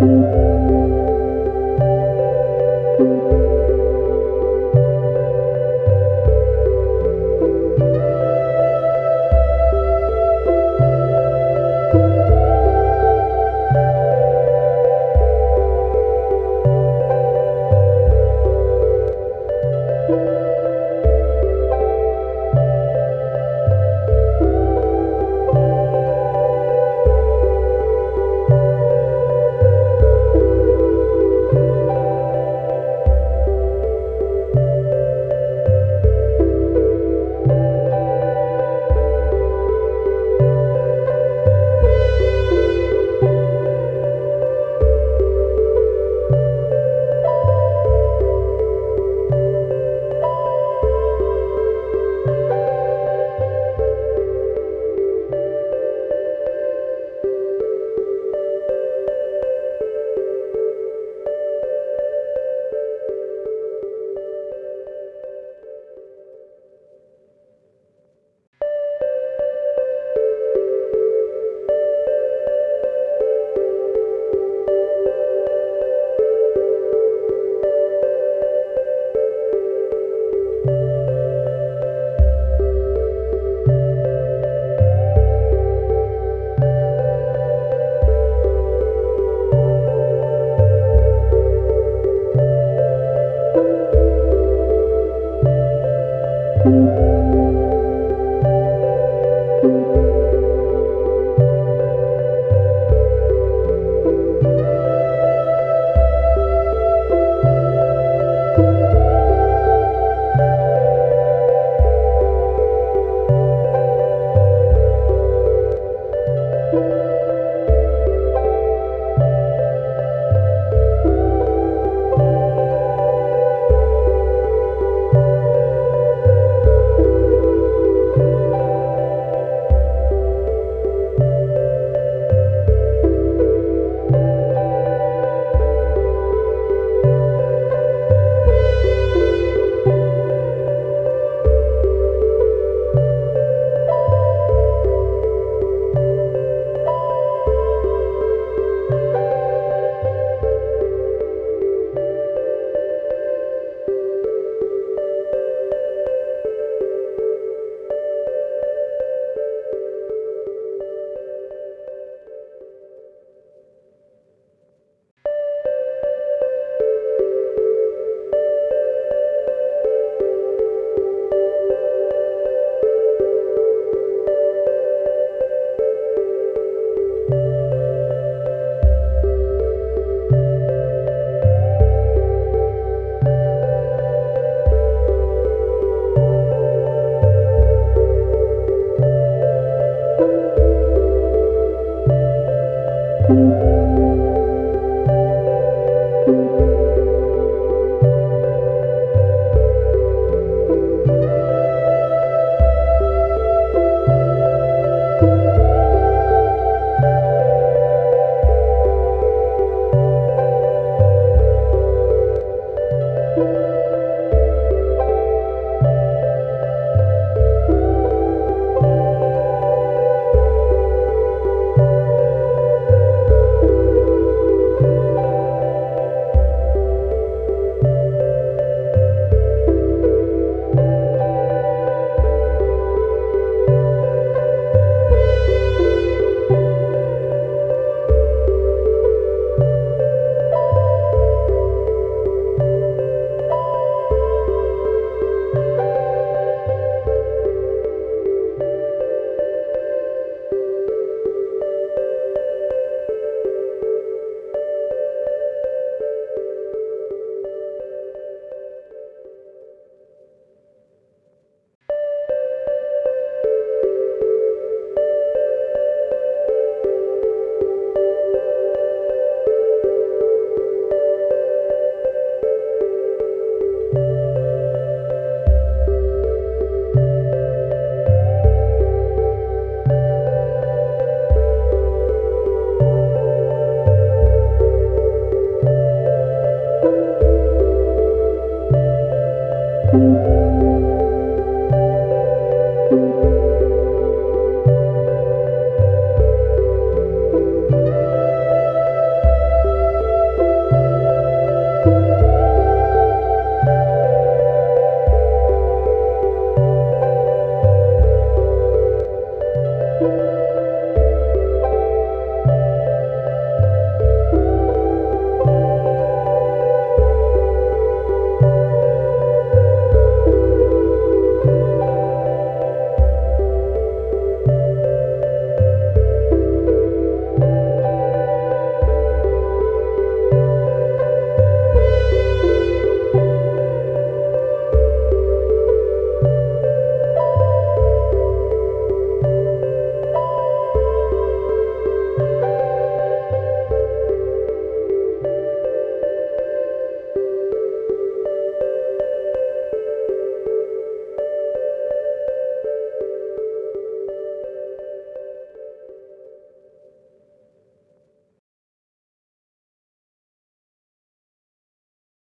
Música